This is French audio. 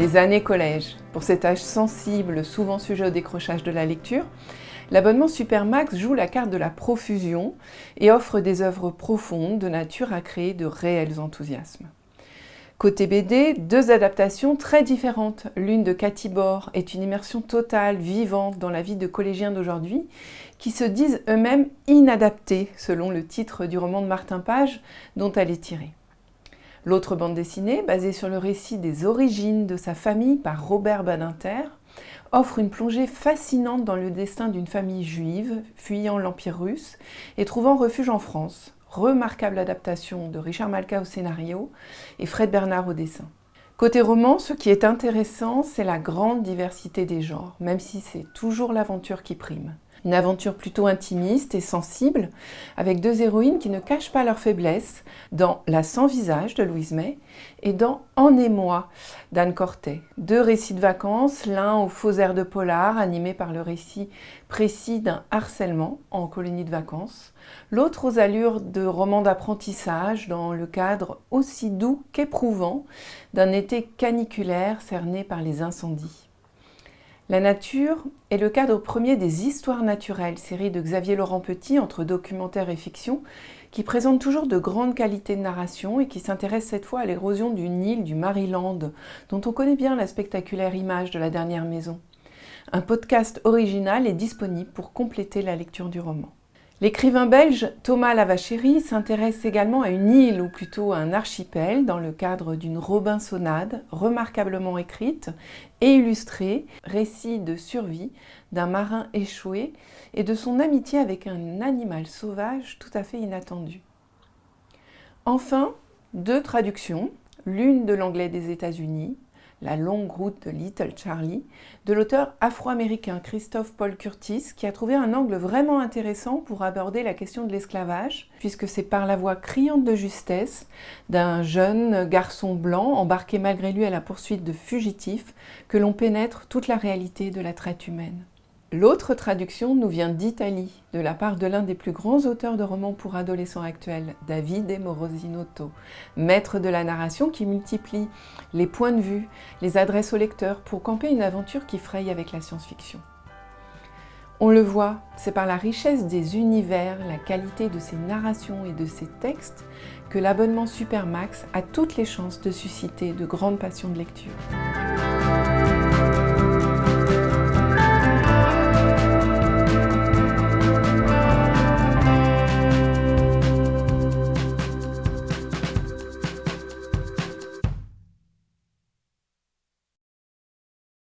Les années collège. Pour cet âge sensible, souvent sujet au décrochage de la lecture, l'abonnement Supermax joue la carte de la profusion et offre des œuvres profondes de nature à créer de réels enthousiasmes. Côté BD, deux adaptations très différentes. L'une de Cathy Bor est une immersion totale, vivante dans la vie de collégiens d'aujourd'hui, qui se disent eux-mêmes inadaptés, selon le titre du roman de Martin Page dont elle est tirée. L'autre bande dessinée, basée sur le récit des origines de sa famille par Robert Badinter, offre une plongée fascinante dans le destin d'une famille juive fuyant l'Empire russe et trouvant refuge en France. Remarquable adaptation de Richard Malka au scénario et Fred Bernard au dessin. Côté roman, ce qui est intéressant, c'est la grande diversité des genres, même si c'est toujours l'aventure qui prime. Une aventure plutôt intimiste et sensible, avec deux héroïnes qui ne cachent pas leurs faiblesses, dans La sans-visage de Louise May et dans En émoi d'Anne Cortet. Deux récits de vacances, l'un au faux air de polar, animé par le récit précis d'un harcèlement en colonie de vacances, l'autre aux allures de roman d'apprentissage, dans le cadre aussi doux qu'éprouvant d'un été caniculaire cerné par les incendies. La nature est le cadre premier des Histoires naturelles, série de Xavier Laurent Petit entre documentaire et fiction, qui présente toujours de grandes qualités de narration et qui s'intéresse cette fois à l'érosion d'une île du Maryland, dont on connaît bien la spectaculaire image de la dernière maison. Un podcast original est disponible pour compléter la lecture du roman. L'écrivain belge Thomas Lavachéry s'intéresse également à une île, ou plutôt à un archipel, dans le cadre d'une Robinsonade remarquablement écrite et illustrée, récit de survie d'un marin échoué et de son amitié avec un animal sauvage tout à fait inattendu. Enfin, deux traductions, l'une de l'anglais des États-Unis, la longue route de Little Charlie, de l'auteur afro-américain Christophe Paul Curtis, qui a trouvé un angle vraiment intéressant pour aborder la question de l'esclavage, puisque c'est par la voix criante de justesse d'un jeune garçon blanc embarqué malgré lui à la poursuite de fugitifs que l'on pénètre toute la réalité de la traite humaine. L'autre traduction nous vient d'Italie, de la part de l'un des plus grands auteurs de romans pour adolescents actuels, Davide Morosinotto, maître de la narration qui multiplie les points de vue, les adresses au lecteur pour camper une aventure qui fraye avec la science-fiction. On le voit, c'est par la richesse des univers, la qualité de ses narrations et de ses textes que l'abonnement Supermax a toutes les chances de susciter de grandes passions de lecture.